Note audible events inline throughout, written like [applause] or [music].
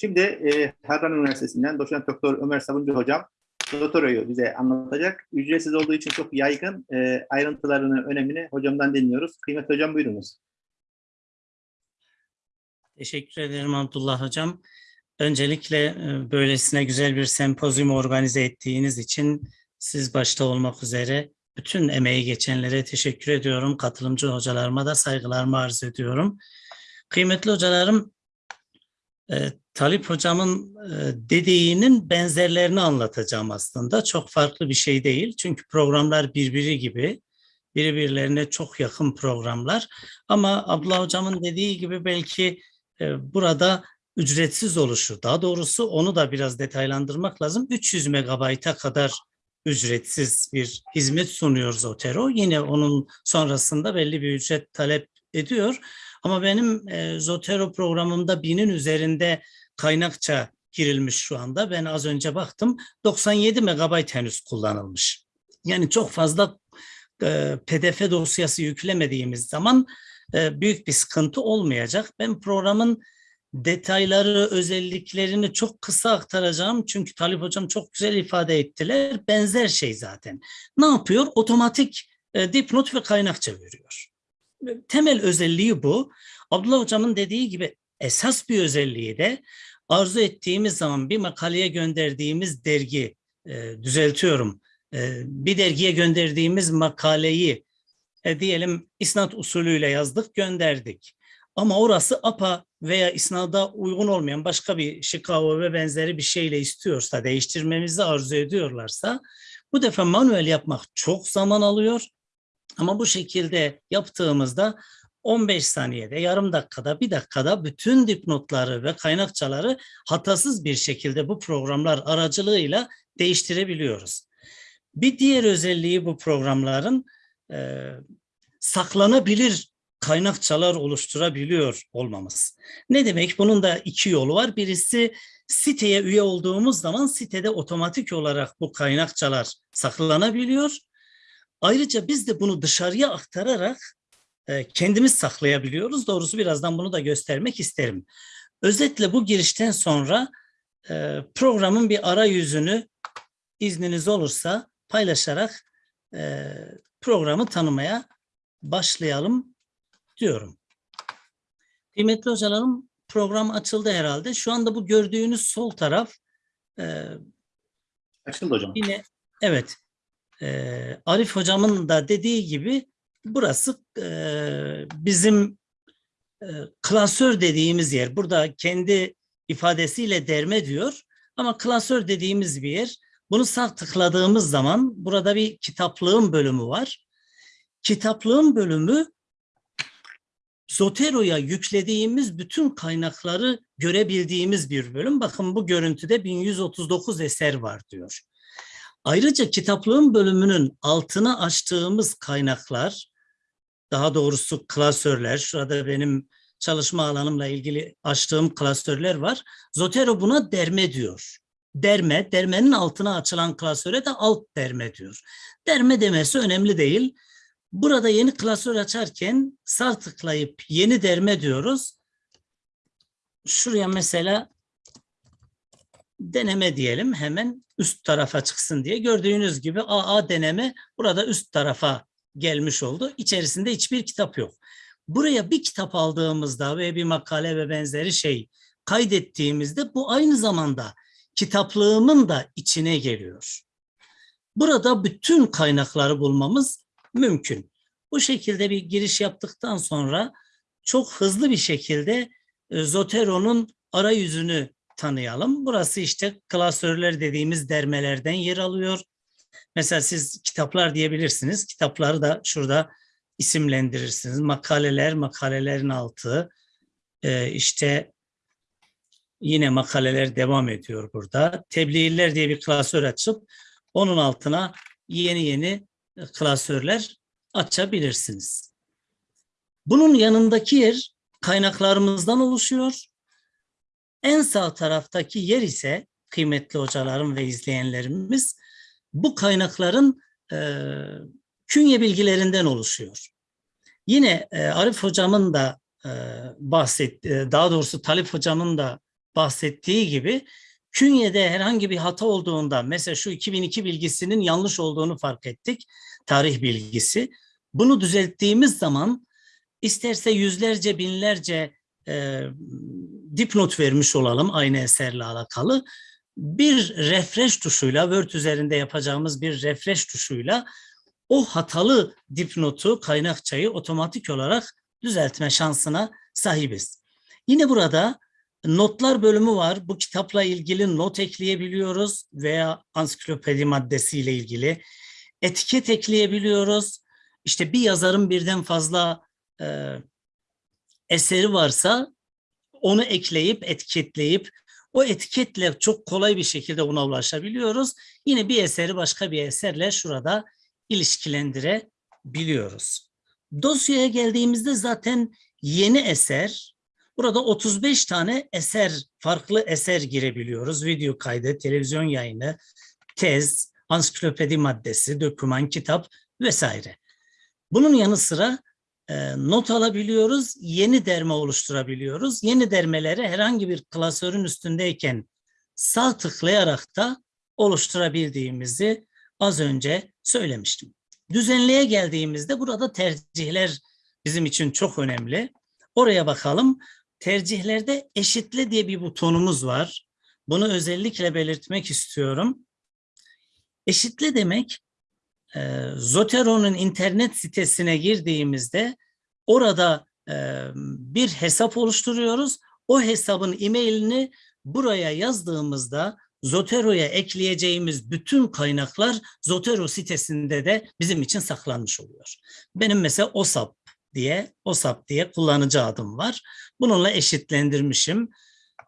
Şimdi e, Harran Üniversitesi'nden doçent doktor Ömer Sabuncu hocam doktorayı bize anlatacak. Ücretsiz olduğu için çok yaygın e, ayrıntılarını, önemini hocamdan dinliyoruz. Kıymetli hocam buyurunuz. Teşekkür ederim Abdullah Hocam. Öncelikle e, böylesine güzel bir sempozyum organize ettiğiniz için siz başta olmak üzere bütün emeği geçenlere teşekkür ediyorum. Katılımcı hocalarıma da saygılarımı arz ediyorum. Kıymetli hocalarım, e, Talip hocamın e, dediğinin benzerlerini anlatacağım aslında. Çok farklı bir şey değil. Çünkü programlar birbiri gibi, birbirlerine çok yakın programlar. Ama Abdullah hocamın dediği gibi belki e, burada ücretsiz oluşu, daha doğrusu onu da biraz detaylandırmak lazım. 300 megabayta kadar ücretsiz bir hizmet sunuyor Zotero. Yine onun sonrasında belli bir ücret talep ediyor. Ama benim e, Zotero programımda binin üzerinde kaynakça girilmiş şu anda. Ben az önce baktım 97 megabayt henüz kullanılmış. Yani çok fazla e, pdf dosyası yüklemediğimiz zaman e, büyük bir sıkıntı olmayacak. Ben programın detayları, özelliklerini çok kısa aktaracağım. Çünkü Talip Hocam çok güzel ifade ettiler. Benzer şey zaten. Ne yapıyor? Otomatik e, dipnot ve kaynakça veriyor. Temel özelliği bu. Abdullah Hocam'ın dediği gibi esas bir özelliği de arzu ettiğimiz zaman bir makaleye gönderdiğimiz dergi, e, düzeltiyorum, e, bir dergiye gönderdiğimiz makaleyi e, diyelim isnat usulüyle yazdık, gönderdik. Ama orası APA veya isnada uygun olmayan başka bir Chicago ve benzeri bir şeyle istiyorsa, değiştirmemizi arzu ediyorlarsa bu defa manuel yapmak çok zaman alıyor. Ama bu şekilde yaptığımızda 15 saniyede, yarım dakikada, bir dakikada bütün dipnotları ve kaynakçaları hatasız bir şekilde bu programlar aracılığıyla değiştirebiliyoruz. Bir diğer özelliği bu programların e, saklanabilir kaynakçalar oluşturabiliyor olmamız. Ne demek? Bunun da iki yolu var. Birisi siteye üye olduğumuz zaman sitede otomatik olarak bu kaynakçalar saklanabiliyor. Ayrıca biz de bunu dışarıya aktararak e, kendimiz saklayabiliyoruz. Doğrusu birazdan bunu da göstermek isterim. Özetle bu girişten sonra e, programın bir arayüzünü izniniz olursa paylaşarak e, programı tanımaya başlayalım diyorum. Kıymetli hocalarım program açıldı herhalde. Şu anda bu gördüğünüz sol taraf e, Açıldı hocam. yine evet e, Arif hocamın da dediği gibi burası e, bizim e, klasör dediğimiz yer. Burada kendi ifadesiyle derme diyor ama klasör dediğimiz bir yer. Bunu sağ tıkladığımız zaman burada bir kitaplığın bölümü var. Kitaplığın bölümü Zotero'ya yüklediğimiz bütün kaynakları görebildiğimiz bir bölüm. Bakın bu görüntüde 1139 eser var diyor. Ayrıca kitaplığın bölümünün altına açtığımız kaynaklar, daha doğrusu klasörler, şurada benim çalışma alanımla ilgili açtığım klasörler var. Zotero buna derme diyor. Derme, dermenin altına açılan klasöre de alt derme diyor. Derme demesi önemli değil. Burada yeni klasör açarken sağ tıklayıp yeni derme diyoruz. Şuraya mesela deneme diyelim hemen üst tarafa çıksın diye. Gördüğünüz gibi AA deneme burada üst tarafa gelmiş oldu. İçerisinde hiçbir kitap yok. Buraya bir kitap aldığımızda ve bir makale ve benzeri şey kaydettiğimizde bu aynı zamanda kitaplığımın da içine geliyor. Burada bütün kaynakları bulmamız mümkün. Bu şekilde bir giriş yaptıktan sonra çok hızlı bir şekilde e, Zotero'nun arayüzünü tanıyalım. Burası işte klasörler dediğimiz dermelerden yer alıyor. Mesela siz kitaplar diyebilirsiniz. Kitapları da şurada isimlendirirsiniz. Makaleler, makalelerin altı. Ee, işte yine makaleler devam ediyor burada. Tebliğler diye bir klasör açıp onun altına yeni yeni klasörler açabilirsiniz. Bunun yanındaki yer kaynaklarımızdan oluşuyor. En sağ taraftaki yer ise kıymetli hocalarım ve izleyenlerimiz bu kaynakların e, künye bilgilerinden oluşuyor. Yine e, Arif hocamın da e, bahset, e, daha doğrusu Talip hocamın da bahsettiği gibi künyede herhangi bir hata olduğunda mesela şu 2002 bilgisinin yanlış olduğunu fark ettik. Tarih bilgisi. Bunu düzelttiğimiz zaman isterse yüzlerce binlerce e, dipnot vermiş olalım aynı eserle alakalı. Bir refresh tuşuyla Word üzerinde yapacağımız bir refresh tuşuyla o hatalı dipnotu, kaynakçayı otomatik olarak düzeltme şansına sahibiz. Yine burada notlar bölümü var. Bu kitapla ilgili not ekleyebiliyoruz veya ansiklopedi maddesiyle ilgili etiket ekleyebiliyoruz. İşte bir yazarın birden fazla e, eseri varsa onu ekleyip etiketleyip o etiketle çok kolay bir şekilde ona ulaşabiliyoruz. Yine bir eseri başka bir eserle şurada ilişkilendirebiliyoruz. Dosyaya geldiğimizde zaten yeni eser, burada 35 tane eser, farklı eser girebiliyoruz. Video kaydı, televizyon yayını, tez, ansiklopedi maddesi, doküman, kitap vesaire. Bunun yanı sıra e, not alabiliyoruz, yeni derme oluşturabiliyoruz. Yeni dermeleri herhangi bir klasörün üstündeyken sağ tıklayarak da oluşturabildiğimizi az önce söylemiştim. Düzenleye geldiğimizde burada tercihler bizim için çok önemli. Oraya bakalım. Tercihlerde eşitle diye bir butonumuz var. Bunu özellikle belirtmek istiyorum. Eşitle demek e, Zotero'nun internet sitesine girdiğimizde orada e, bir hesap oluşturuyoruz. O hesabın e-mailini buraya yazdığımızda Zotero'ya ekleyeceğimiz bütün kaynaklar Zotero sitesinde de bizim için saklanmış oluyor. Benim mesela OSAP diye OSAP diye kullanıcı adım var. Bununla eşitlendirmişim.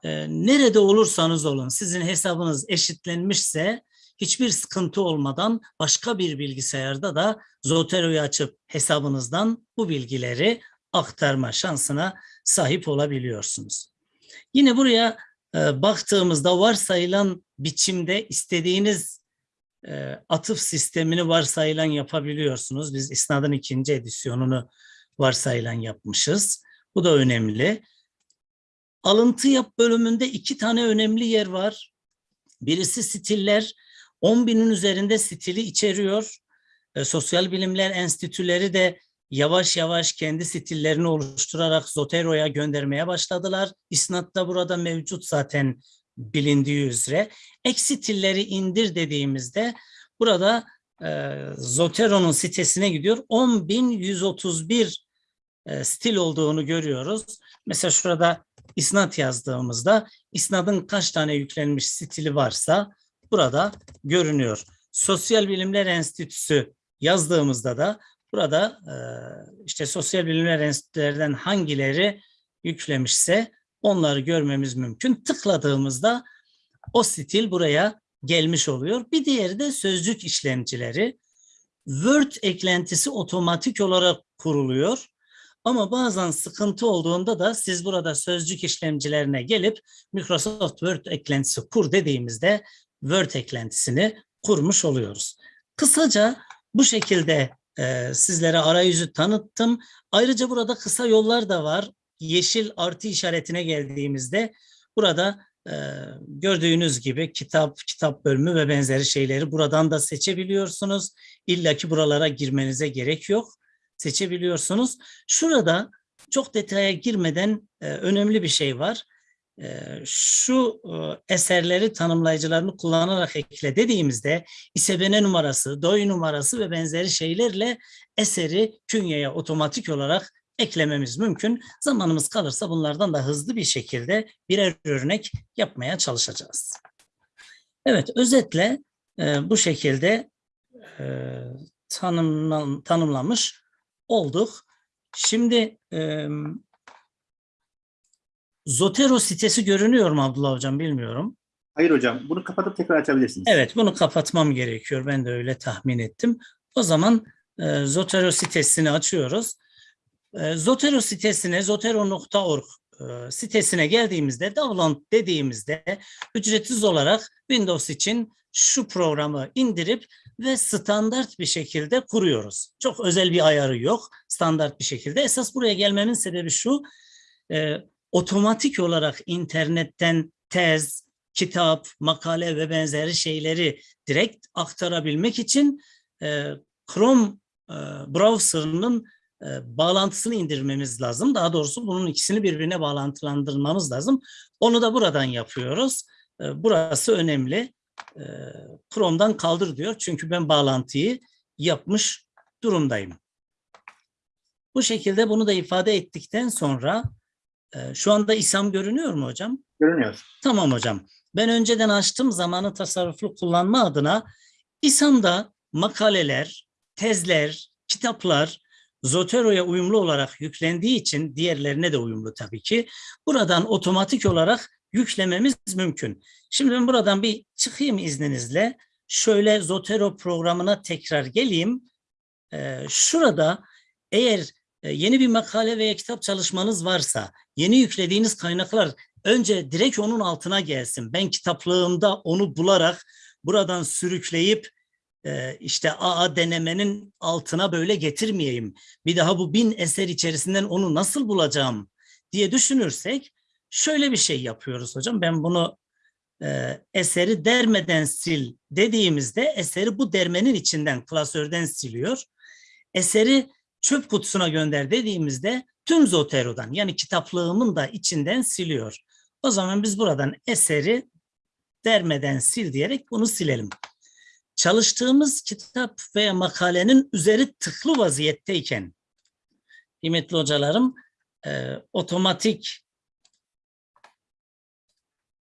Ee, nerede olursanız olun sizin hesabınız eşitlenmişse hiçbir sıkıntı olmadan başka bir bilgisayarda da Zotero'yu açıp hesabınızdan bu bilgileri aktarma şansına sahip olabiliyorsunuz. Yine buraya e, baktığımızda varsayılan biçimde istediğiniz e, atıf sistemini varsayılan yapabiliyorsunuz. Biz İsnad'ın ikinci edisyonunu varsayılan yapmışız. Bu da önemli. Alıntı yap bölümünde iki tane önemli yer var. Birisi stiller. 10 binin üzerinde stili içeriyor. E, Sosyal Bilimler Enstitüleri de yavaş yavaş kendi stillerini oluşturarak Zotero'ya göndermeye başladılar. İsnat da burada mevcut zaten bilindiği üzere. Ek stilleri indir dediğimizde burada e, Zotero'nun sitesine gidiyor. 10.131 e, stil olduğunu görüyoruz. Mesela şurada isnat yazdığımızda isnadın kaç tane yüklenmiş stili varsa burada görünüyor. Sosyal Bilimler Enstitüsü yazdığımızda da burada e, işte sosyal bilimler enstitülerden hangileri yüklemişse onları görmemiz mümkün. Tıkladığımızda o stil buraya gelmiş oluyor. Bir diğeri de sözcük işlemcileri. Word eklentisi otomatik olarak kuruluyor. Ama bazen sıkıntı olduğunda da siz burada sözcük işlemcilerine gelip Microsoft Word eklentisi kur dediğimizde Word eklentisini kurmuş oluyoruz. Kısaca bu şekilde e, sizlere arayüzü tanıttım. Ayrıca burada kısa yollar da var. Yeşil artı işaretine geldiğimizde burada e, gördüğünüz gibi kitap, kitap bölümü ve benzeri şeyleri buradan da seçebiliyorsunuz. İlla ki buralara girmenize gerek yok. Seçebiliyorsunuz. Şurada çok detaya girmeden e, önemli bir şey var. E, şu e, eserleri tanımlayıcılarını kullanarak ekle dediğimizde ISBN numarası, DOI numarası ve benzeri şeylerle eseri künyeye otomatik olarak eklememiz mümkün. Zamanımız kalırsa bunlardan da hızlı bir şekilde birer örnek yapmaya çalışacağız. Evet, özetle e, bu şekilde e, tanımlan, tanımlamış olduk. Şimdi e, Zotero sitesi görünüyor mu Abdullah Hocam bilmiyorum. Hayır hocam. Bunu kapatıp tekrar açabilirsiniz. Evet bunu kapatmam gerekiyor. Ben de öyle tahmin ettim. O zaman e, Zotero sitesini açıyoruz. E, Zotero sitesine zotero.org e, sitesine geldiğimizde download dediğimizde ücretsiz olarak Windows için şu programı indirip ve standart bir şekilde kuruyoruz. Çok özel bir ayarı yok. Standart bir şekilde. Esas buraya gelmemin sebebi şu. E, otomatik olarak internetten tez, kitap, makale ve benzeri şeyleri direkt aktarabilmek için e, Chrome e, browser'ının e, bağlantısını indirmemiz lazım. Daha doğrusu bunun ikisini birbirine bağlantılandırmamız lazım. Onu da buradan yapıyoruz. E, burası önemli. E, Chrome'dan kaldır diyor. Çünkü ben bağlantıyı yapmış durumdayım. Bu şekilde bunu da ifade ettikten sonra e, şu anda İSAM görünüyor mu hocam? Görünüyor. Tamam hocam. Ben önceden açtığım zamanı tasarruflu kullanma adına İSAM'da makaleler, tezler, kitaplar Zotero'ya uyumlu olarak yüklendiği için diğerlerine de uyumlu tabii ki. Buradan otomatik olarak yüklememiz mümkün. Şimdi ben buradan bir çıkayım izninizle. Şöyle Zotero programına tekrar geleyim. Ee, şurada eğer e, yeni bir makale veya kitap çalışmanız varsa yeni yüklediğiniz kaynaklar önce direkt onun altına gelsin. Ben kitaplığımda onu bularak buradan sürükleyip e, işte AA denemenin altına böyle getirmeyeyim. Bir daha bu bin eser içerisinden onu nasıl bulacağım diye düşünürsek şöyle bir şey yapıyoruz hocam. Ben bunu e, eseri dermeden sil dediğimizde eseri bu dermenin içinden klasörden siliyor. Eseri çöp kutusuna gönder dediğimizde tüm Zotero'dan yani kitaplığımın da içinden siliyor. O zaman biz buradan eseri dermeden sil diyerek bunu silelim. Çalıştığımız kitap veya makalenin üzeri tıklı vaziyetteyken kıymetli hocalarım e, otomatik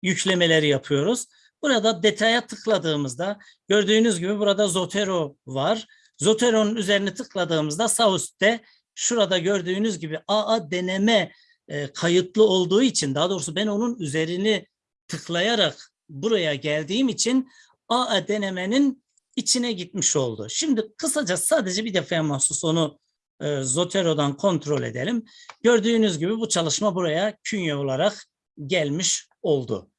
yüklemeleri yapıyoruz. Burada detaya tıkladığımızda gördüğünüz gibi burada Zotero var. Zotero'nun üzerine tıkladığımızda sağ üstte şurada gördüğünüz gibi AA deneme e, kayıtlı olduğu için daha doğrusu ben onun üzerini tıklayarak buraya geldiğim için AA denemenin içine gitmiş oldu. Şimdi kısaca sadece bir defa mahsus onu e, Zotero'dan kontrol edelim. Gördüğünüz gibi bu çalışma buraya künye olarak gelmiş oldu.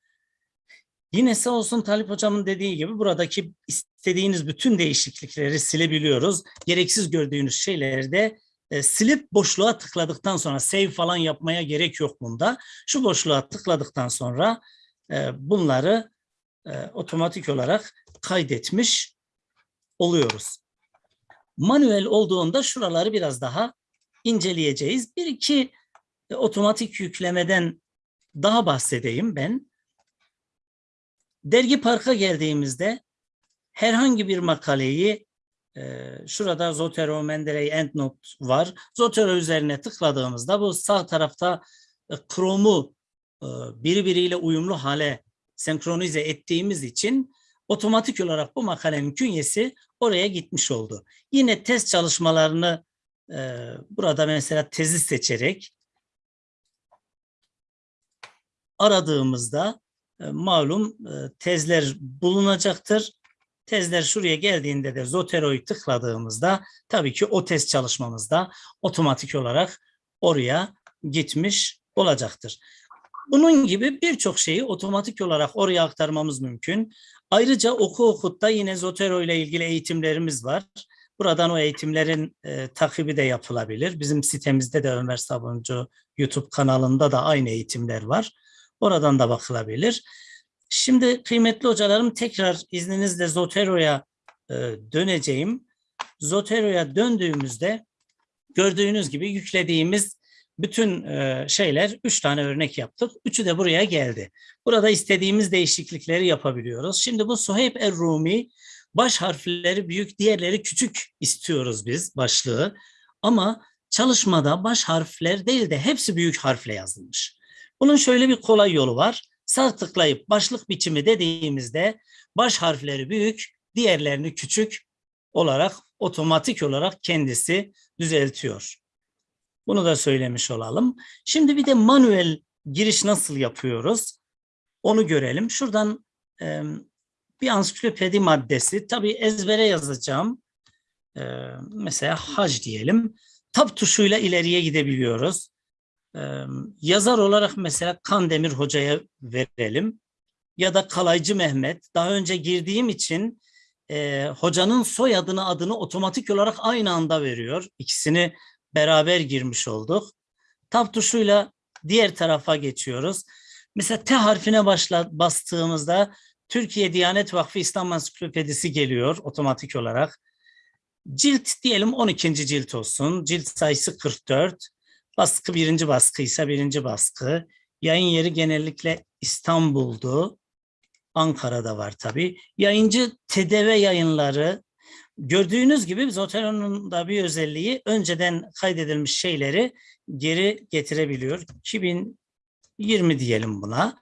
Yine sağ olsun Talip Hocam'ın dediği gibi buradaki istediğiniz bütün değişiklikleri silebiliyoruz. Gereksiz gördüğünüz şeyleri de e, silip boşluğa tıkladıktan sonra save falan yapmaya gerek yok bunda. Şu boşluğa tıkladıktan sonra e, bunları e, otomatik olarak kaydetmiş oluyoruz. Manuel olduğunda şuraları biraz daha inceleyeceğiz. Bir iki e, otomatik yüklemeden daha bahsedeyim ben. Dergi Park'a geldiğimizde herhangi bir makaleyi e, şurada Zotero, Mendeley, EndNote var. Zotero üzerine tıkladığımızda bu sağ tarafta e, Chrome'u e, birbiriyle uyumlu hale senkronize ettiğimiz için otomatik olarak bu makalenin künyesi oraya gitmiş oldu. Yine test çalışmalarını e, burada mesela tezi seçerek aradığımızda e, malum e, tezler bulunacaktır. Tezler şuraya geldiğinde de Zotero'yu tıkladığımızda tabii ki o test çalışmamızda otomatik olarak oraya gitmiş olacaktır. Bunun gibi birçok şeyi otomatik olarak oraya aktarmamız mümkün. Ayrıca oku okutta yine Zotero ile ilgili eğitimlerimiz var. Buradan o eğitimlerin e, takibi de yapılabilir. Bizim sitemizde de Ömer Sabuncu YouTube kanalında da aynı eğitimler var. Oradan da bakılabilir. Şimdi kıymetli hocalarım tekrar izninizle Zotero'ya e, döneceğim. Zotero'ya döndüğümüzde gördüğünüz gibi yüklediğimiz bütün e, şeyler, üç tane örnek yaptık. Üçü de buraya geldi. Burada istediğimiz değişiklikleri yapabiliyoruz. Şimdi bu Suheyb Er-Rumi baş harfleri büyük, diğerleri küçük istiyoruz biz başlığı. Ama çalışmada baş harfler değil de hepsi büyük harfle yazılmış. Bunun şöyle bir kolay yolu var. Sağ tıklayıp başlık biçimi dediğimizde baş harfleri büyük, diğerlerini küçük olarak otomatik olarak kendisi düzeltiyor. Bunu da söylemiş olalım. Şimdi bir de manuel giriş nasıl yapıyoruz? Onu görelim. Şuradan e, bir ansiklopedi maddesi. Tabii ezbere yazacağım. E, mesela hac diyelim. Tab tuşuyla ileriye gidebiliyoruz. E, yazar olarak mesela Kandemir Hoca'ya verelim. Ya da Kalaycı Mehmet. Daha önce girdiğim için e, hocanın soyadını adını otomatik olarak aynı anda veriyor. İkisini beraber girmiş olduk. Tab tuşuyla diğer tarafa geçiyoruz. Mesela T harfine başla, bastığımızda Türkiye Diyanet Vakfı İslam Ansiklopedisi geliyor otomatik olarak. Cilt diyelim 12. cilt olsun. Cilt sayısı 44. Baskı birinci baskıysa birinci baskı. Yayın yeri genellikle İstanbul'du. Ankara'da var tabii. Yayıncı TDV yayınları gördüğünüz gibi Zotero'nun da bir özelliği önceden kaydedilmiş şeyleri geri getirebiliyor. 2020 diyelim buna.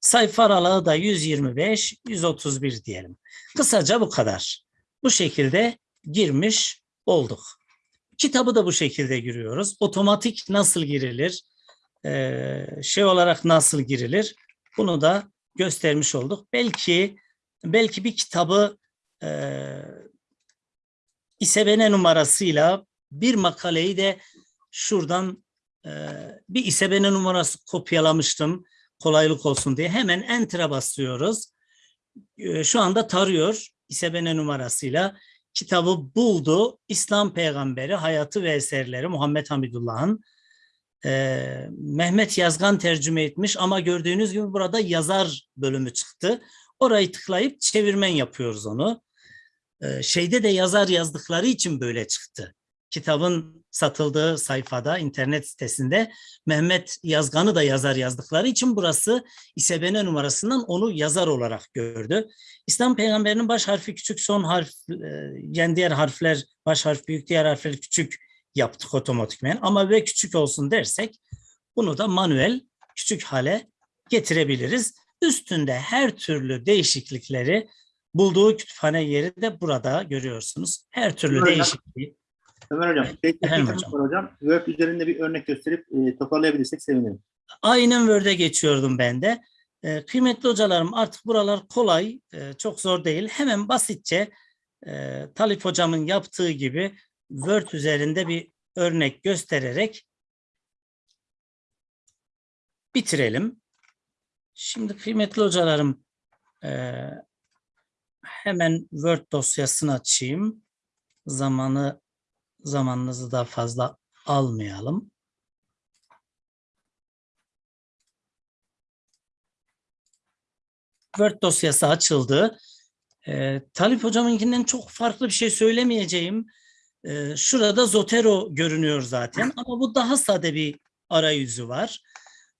Sayfa aralığı da 125, 131 diyelim. Kısaca bu kadar. Bu şekilde girmiş olduk. Kitabı da bu şekilde giriyoruz. Otomatik nasıl girilir? Ee, şey olarak nasıl girilir? Bunu da göstermiş olduk. Belki belki bir kitabı e, İSBN numarasıyla bir makaleyi de şuradan e, bir İSBN numarası kopyalamıştım kolaylık olsun diye. Hemen Enter'a basıyoruz. E, şu anda tarıyor İSBN numarasıyla. Kitabı buldu. İslam Peygamberi Hayatı ve Eserleri Muhammed Hamidullah'ın e, Mehmet Yazgan tercüme etmiş ama gördüğünüz gibi burada yazar bölümü çıktı. Orayı tıklayıp çevirmen yapıyoruz onu. E, şeyde de yazar yazdıkları için böyle çıktı. Kitabın satıldığı sayfada, internet sitesinde Mehmet Yazgan'ı da yazar yazdıkları için burası İSBN numarasından onu yazar olarak gördü. İslam peygamberinin baş harfi küçük, son harf, e, yani diğer harfler baş harf büyük, diğer harfler küçük yaptık otomatikmen. Ama ve küçük olsun dersek bunu da manuel küçük hale getirebiliriz. Üstünde her türlü değişiklikleri bulduğu kütüphane yeri de burada görüyorsunuz. Her türlü Ömer değişikliği. Ömer Hocam, tek Efendim hocam. hocam. Word üzerinde bir örnek gösterip e, toparlayabilirsek sevinirim. Aynen Word'e geçiyordum ben de. Ee, kıymetli hocalarım artık buralar kolay, e, çok zor değil. Hemen basitçe e, Talip hocamın yaptığı gibi Word üzerinde bir örnek göstererek bitirelim. Şimdi kıymetli hocalarım e, hemen Word dosyasını açayım. Zamanı zamanınızı da fazla almayalım. Word dosyası açıldı. Ee, Talip hocamınkinden çok farklı bir şey söylemeyeceğim. Ee, şurada Zotero görünüyor zaten ama bu daha sade bir arayüzü var.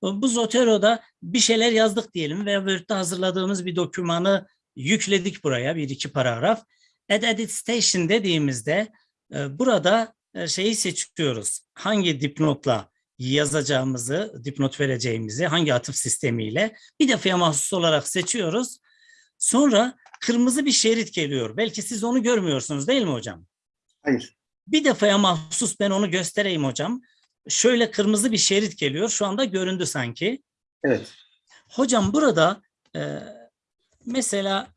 Bu Zotero'da bir şeyler yazdık diyelim ve Word'de hazırladığımız bir dokümanı yükledik buraya bir iki paragraf. Add Edit Station dediğimizde e, burada e, şeyi seçiyoruz. Hangi dipnotla yazacağımızı, dipnot vereceğimizi, hangi atıf sistemiyle bir defaya mahsus olarak seçiyoruz. Sonra kırmızı bir şerit geliyor. Belki siz onu görmüyorsunuz değil mi hocam? Hayır. Bir defaya mahsus ben onu göstereyim hocam. Şöyle kırmızı bir şerit geliyor. Şu anda göründü sanki. Evet. Hocam burada e, mesela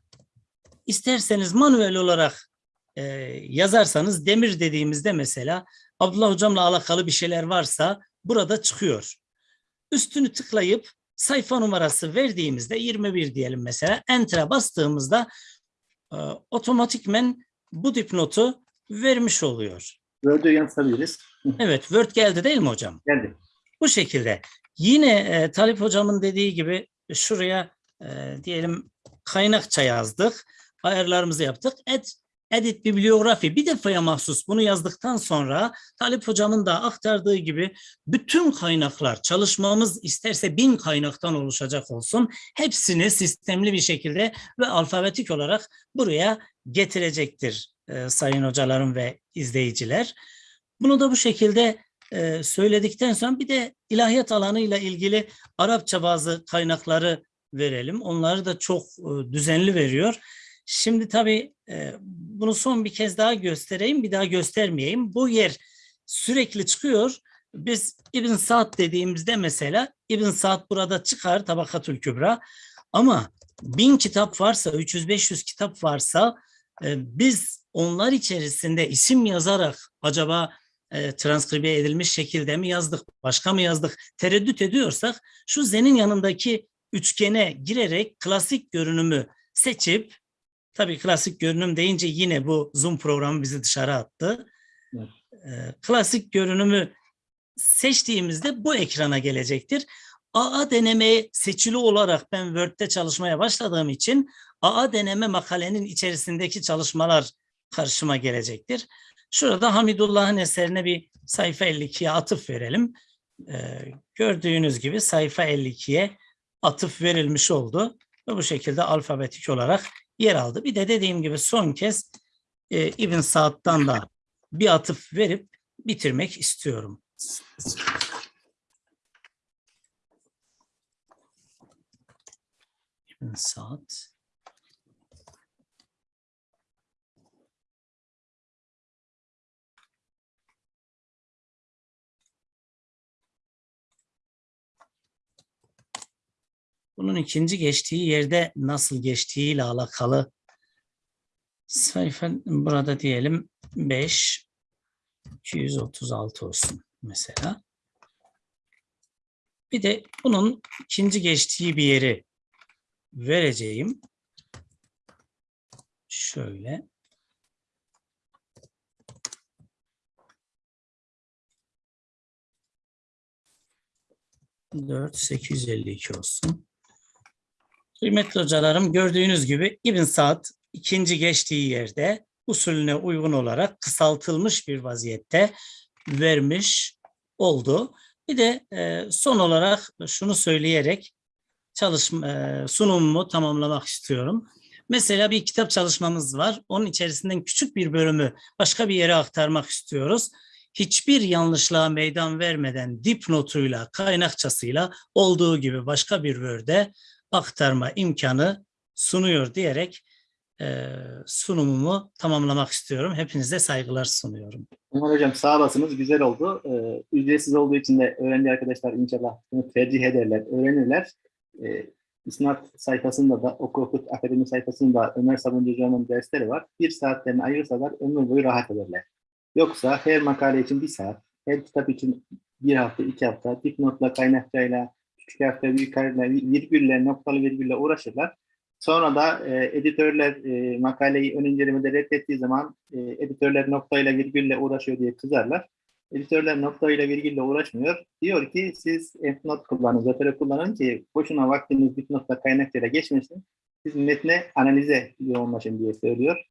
isterseniz manuel olarak e, yazarsanız demir dediğimizde mesela Abdullah hocamla alakalı bir şeyler varsa burada çıkıyor. Üstünü tıklayıp sayfa numarası verdiğimizde 21 diyelim mesela enter'a bastığımızda e, otomatikmen bu dipnotu vermiş oluyor. Word'ü yansıtabiliriz. [laughs] Evet Word geldi değil mi hocam? Geldi. Bu şekilde. Yine e, Talip hocamın dediği gibi şuraya e, diyelim kaynakça yazdık. Ayarlarımızı yaptık. Add, edit bibliografi bir defaya mahsus bunu yazdıktan sonra Talip hocamın da aktardığı gibi bütün kaynaklar çalışmamız isterse bin kaynaktan oluşacak olsun. Hepsini sistemli bir şekilde ve alfabetik olarak buraya getirecektir e, sayın hocalarım ve izleyiciler. Bunu da bu şekilde e, söyledikten sonra bir de ilahiyat alanıyla ilgili Arapça bazı kaynakları verelim. Onları da çok e, düzenli veriyor. Şimdi tabii e, bunu son bir kez daha göstereyim, bir daha göstermeyeyim. Bu yer sürekli çıkıyor. Biz İbn Saad dediğimizde mesela İbn Saad burada çıkar Tabakatül Kübra. Ama bin kitap varsa, 300-500 kitap varsa e, biz onlar içerisinde isim yazarak acaba transkribe edilmiş şekilde mi yazdık, başka mı yazdık tereddüt ediyorsak şu zenin yanındaki üçgene girerek klasik görünümü seçip tabii klasik görünüm deyince yine bu Zoom programı bizi dışarı attı. Evet. E, klasik görünümü seçtiğimizde bu ekrana gelecektir. AA deneme seçili olarak ben Word'de çalışmaya başladığım için AA deneme makalenin içerisindeki çalışmalar karşıma gelecektir. Şurada Hamidullah'ın eserine bir sayfa 52'ye atıf verelim. Ee, gördüğünüz gibi sayfa 52'ye atıf verilmiş oldu ve bu şekilde alfabetik olarak yer aldı. Bir de dediğim gibi son kez e, İbn Saad'dan da bir atıf verip bitirmek istiyorum. İbn Saad. Bunun ikinci geçtiği yerde nasıl geçtiğiyle alakalı sayfa burada diyelim 5 236 olsun mesela. Bir de bunun ikinci geçtiği bir yeri vereceğim. Şöyle. Dört sekiz yüz elli iki olsun. Kıymetli hocalarım gördüğünüz gibi İbn Saad ikinci geçtiği yerde usulüne uygun olarak kısaltılmış bir vaziyette vermiş oldu. Bir de e, son olarak şunu söyleyerek çalışma e, sunumumu tamamlamak istiyorum. Mesela bir kitap çalışmamız var. Onun içerisinden küçük bir bölümü başka bir yere aktarmak istiyoruz. Hiçbir yanlışlığa meydan vermeden dipnotuyla, kaynakçasıyla olduğu gibi başka bir Word'e aktarma imkanı sunuyor diyerek e, sunumumu tamamlamak istiyorum. Hepinize saygılar sunuyorum. Hocam sağ olasınız. Güzel oldu. Ee, ücretsiz olduğu için de öğrenci arkadaşlar inşallah bunu tercih ederler, öğrenirler. Ee, İsnat sayfasında da Oku Okut Akademi sayfasında Ömer Sabuncu Hocam'ın dersleri var. Bir saatlerini ayırsalar ömür boyu rahat ederler. Yoksa her makale için bir saat, her kitap için bir hafta, iki hafta, dipnotla, kaynakçayla, küçük harfle, büyük harfle, virgülle, noktalı virgülle uğraşırlar. Sonra da e, editörler e, makaleyi ön incelemede reddettiği zaman e, editörler noktayla virgülle uğraşıyor diye kızarlar. Editörler noktayla virgülle uğraşmıyor. Diyor ki siz endnot kullanın, zotero kullanın ki boşuna vaktiniz dipnotla kaynakçayla geçmesin. Siz metne analize yoğunlaşın diye söylüyor.